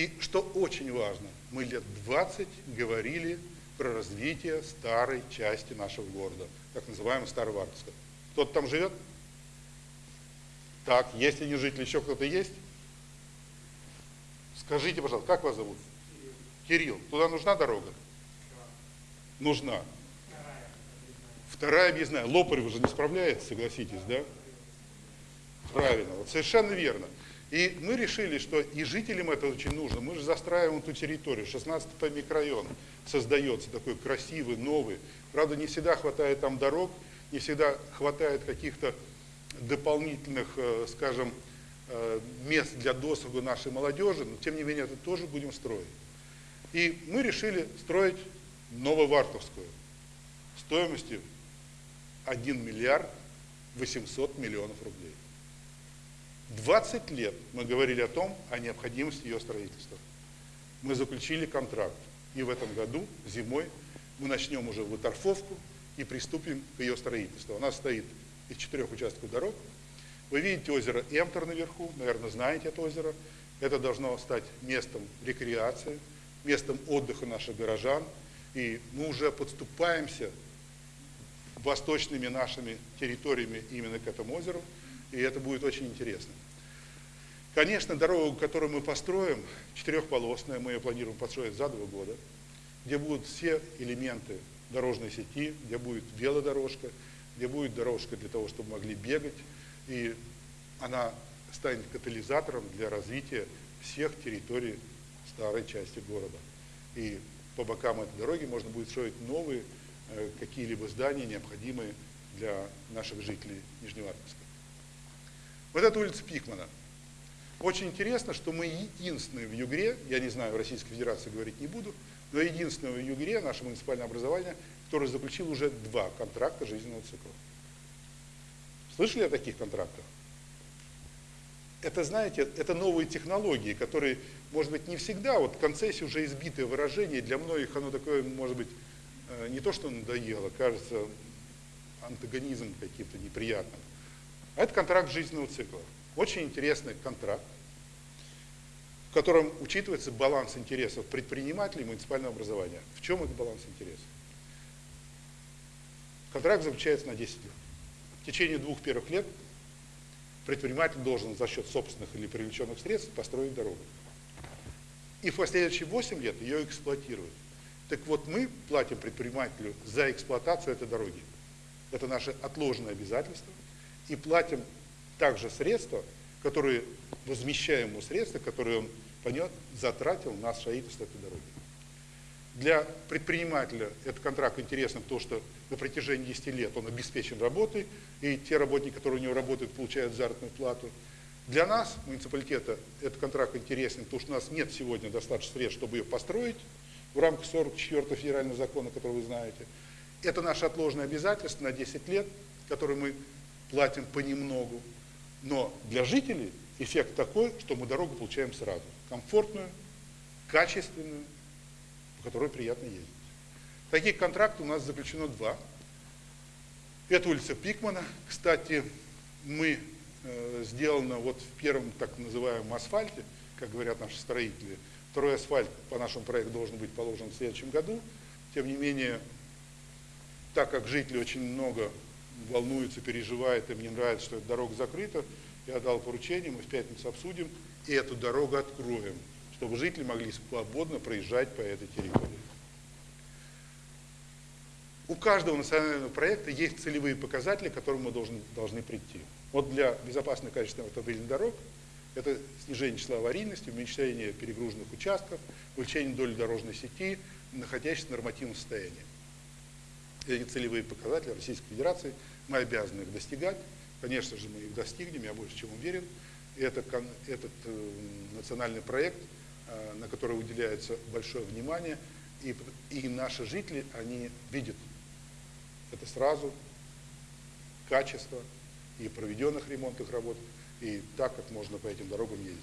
И что очень важно, мы лет 20 говорили про развитие старой части нашего города, так называемого Старовартовска. Кто-то там живет? Так, если не жители, еще кто-то есть? Скажите, пожалуйста, как вас зовут? Кирилл. Туда нужна дорога? Нужна. Вторая объездная. Лопарь уже не справляется, согласитесь, да? Правильно, вот совершенно верно. И мы решили, что и жителям это очень нужно. Мы же застраиваем эту территорию. 16-й микрорайон создается такой красивый, новый. Правда, не всегда хватает там дорог, не всегда хватает каких-то дополнительных, э, скажем, э, мест для досуга нашей молодежи, но тем не менее это тоже будем строить. И мы решили строить Нововартовскую стоимостью 1 миллиард 800 миллионов рублей. 20 лет мы говорили о том, о необходимости ее строительства. Мы заключили контракт. И в этом году, зимой, мы начнем уже выторфовку и приступим к ее строительству. Она стоит из четырех участков дорог. Вы видите озеро Эмтер наверху, наверное, знаете это озеро. Это должно стать местом рекреации, местом отдыха наших горожан. И мы уже подступаемся восточными нашими территориями именно к этому озеру и это будет очень интересно. Конечно, дорогу, которую мы построим, четырехполосная, мы ее планируем построить за два года, где будут все элементы дорожной сети, где будет велодорожка, где будет дорожка для того, чтобы могли бегать, и она станет катализатором для развития всех территорий старой части города. И по бокам этой дороги можно будет строить новые э, какие-либо здания, необходимые для наших жителей Нижневартовска. Вот это улица Пикмана. Очень интересно, что мы единственные в Югре, я не знаю, в Российской Федерации говорить не буду, но единственное в Югре, наше муниципальное образование, которое заключило уже два контракта жизненного цикла. Слышали о таких контрактах? Это, знаете, это новые технологии, которые, может быть, не всегда, вот концессия уже избитое выражение, для многих оно такое, может быть, э, не то, что надоело, кажется антагонизм каким-то неприятным. Это контракт жизненного цикла. Очень интересный контракт, в котором учитывается баланс интересов предпринимателей и муниципального образования. В чем этот баланс интересов? Контракт заключается на 10 лет. В течение двух первых лет предприниматель должен за счет собственных или привлеченных средств построить дорогу. И в последующие 8 лет ее эксплуатируют. Так вот, мы платим предпринимателю за эксплуатацию этой дороги. Это наше отложенное обязательство – и платим также средства, которые, возмещаем ему средства, которые он понес, затратил на строительство этой дороги. Для предпринимателя этот контракт интересен, потому что на протяжении 10 лет он обеспечен работой, и те работники, которые у него работают, получают заработную плату. Для нас, муниципалитета, этот контракт интересен, потому что у нас нет сегодня достаточно средств, чтобы ее построить в рамках 44 федерального закона, который вы знаете. Это наше отложенное обязательство на 10 лет, которое мы платим понемногу. Но для жителей эффект такой, что мы дорогу получаем сразу. Комфортную, качественную, по которой приятно ездить. Таких контрактов у нас заключено два. Это улица Пикмана. Кстати, мы э, сделано вот в первом так называемом асфальте, как говорят наши строители. Второй асфальт по нашему проекту должен быть положен в следующем году. Тем не менее, так как жители очень много волнуется, переживает, им не нравится, что эта дорога закрыта. Я дал поручение, мы в пятницу обсудим и эту дорогу откроем, чтобы жители могли свободно проезжать по этой территории. У каждого национального проекта есть целевые показатели, к которым мы должны, должны прийти. Вот для безопасной качественной автомобильных дорог это снижение числа аварийности, уменьшение перегруженных участков, увеличение доли дорожной сети, находящейся в нормативном состоянии. Эти целевые показатели Российской Федерации – мы обязаны их достигать. Конечно же, мы их достигнем, я больше чем уверен. Это, этот э, национальный проект, э, на который уделяется большое внимание, и, и наши жители, они видят это сразу, качество и проведенных ремонтных работ, и так, как можно по этим дорогам ездить.